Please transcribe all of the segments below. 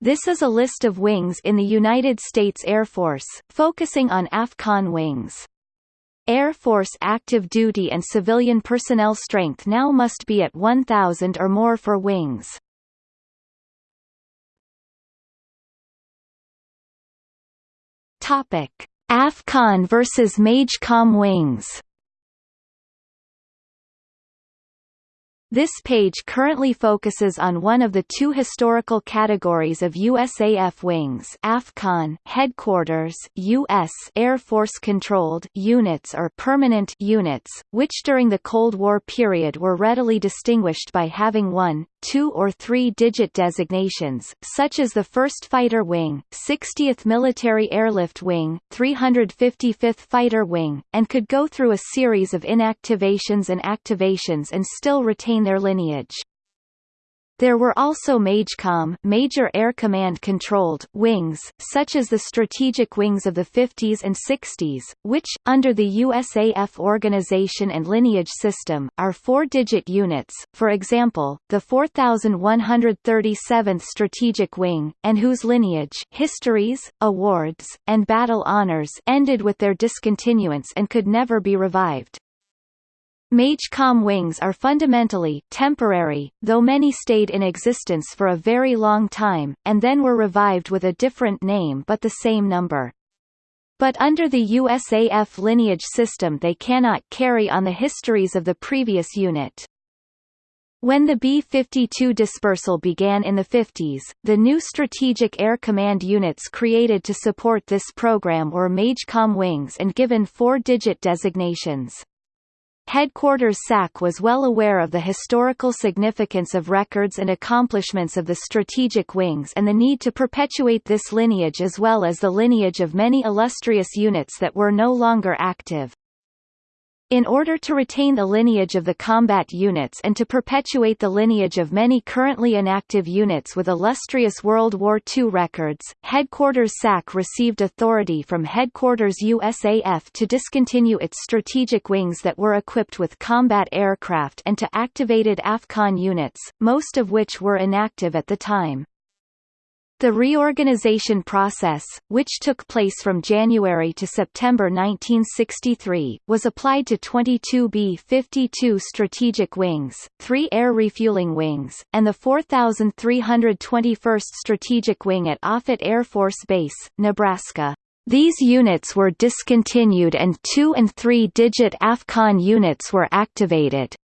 This is a list of wings in the United States Air Force, focusing on AFCON wings. Air Force active duty and civilian personnel strength now must be at 1,000 or more for wings. Topic: AFCON versus MAJCOM wings. This page currently focuses on one of the two historical categories of USAF wings AFCON headquarters US Air Force controlled units or permanent units, which during the Cold War period were readily distinguished by having one, two or three-digit designations, such as the 1st Fighter Wing, 60th Military Airlift Wing, 355th Fighter Wing, and could go through a series of inactivations and activations and still retain their lineage. There were also MAJCOM Major Air Command Controlled wings, such as the strategic wings of the 50s and 60s, which, under the USAF organization and lineage system, are four-digit units, for example, the 4137th Strategic Wing, and whose lineage histories, awards, and battle honors ended with their discontinuance and could never be revived. MAJCOM wings are fundamentally temporary, though many stayed in existence for a very long time, and then were revived with a different name but the same number. But under the USAF lineage system they cannot carry on the histories of the previous unit. When the B-52 dispersal began in the 50s, the new Strategic Air Command units created to support this program were MAJCOM wings and given four-digit designations. Headquarters SAC was well aware of the historical significance of records and accomplishments of the strategic wings and the need to perpetuate this lineage as well as the lineage of many illustrious units that were no longer active. In order to retain the lineage of the combat units and to perpetuate the lineage of many currently inactive units with illustrious World War II records, Headquarters SAC received authority from Headquarters USAF to discontinue its strategic wings that were equipped with combat aircraft and to activated AFCON units, most of which were inactive at the time. The reorganization process, which took place from January to September 1963, was applied to 22 B-52 strategic wings, three air refueling wings, and the 4,321st Strategic Wing at Offutt Air Force Base, Nebraska. These units were discontinued and two- and three-digit AFCON units were activated.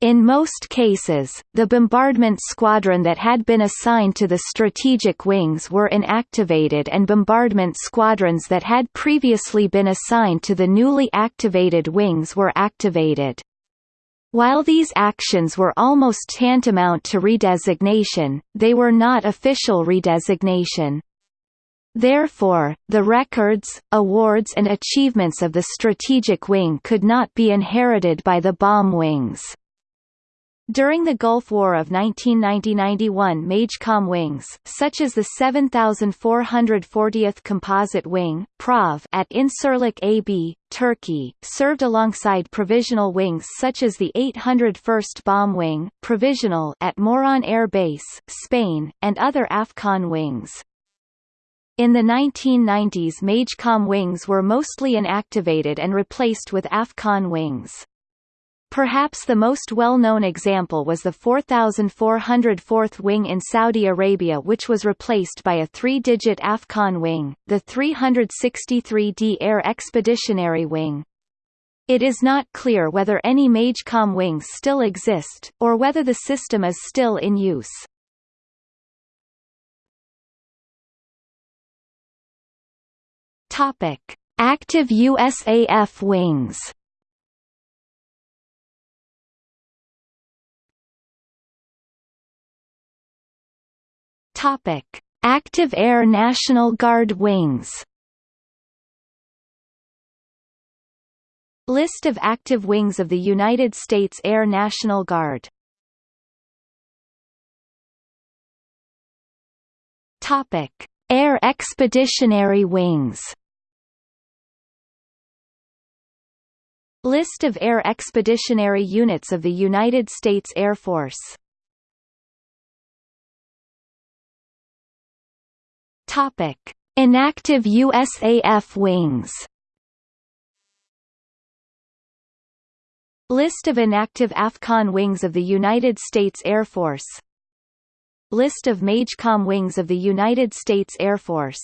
In most cases, the bombardment squadron that had been assigned to the strategic wings were inactivated and bombardment squadrons that had previously been assigned to the newly activated wings were activated. While these actions were almost tantamount to redesignation, they were not official redesignation. Therefore, the records, awards and achievements of the strategic wing could not be inherited by the bomb wings. During the Gulf War of 1990–91 MAJCOM wings, such as the 7440th Composite Wing PROV at Incirlik AB, Turkey, served alongside provisional wings such as the 801st Bomb Wing provisional at Morón Air Base, Spain, and other AFCON wings. In the 1990s MAJCOM wings were mostly inactivated and replaced with AFCON wings. Perhaps the most well-known example was the 4,404th wing in Saudi Arabia which was replaced by a three-digit AFCON wing, the 363d Air Expeditionary Wing. It is not clear whether any MAJCOM wings still exist, or whether the system is still in use. Active USAF wings Topic: Active Air National Guard wings. List of active wings of the United States Air National Guard. Topic: Air Expeditionary Wings. List of Air Expeditionary Units of the United States Air Force Topic: Inactive USAF wings. List of inactive AFCON wings of the United States Air Force. List of MAJCOM wings of the United States Air Force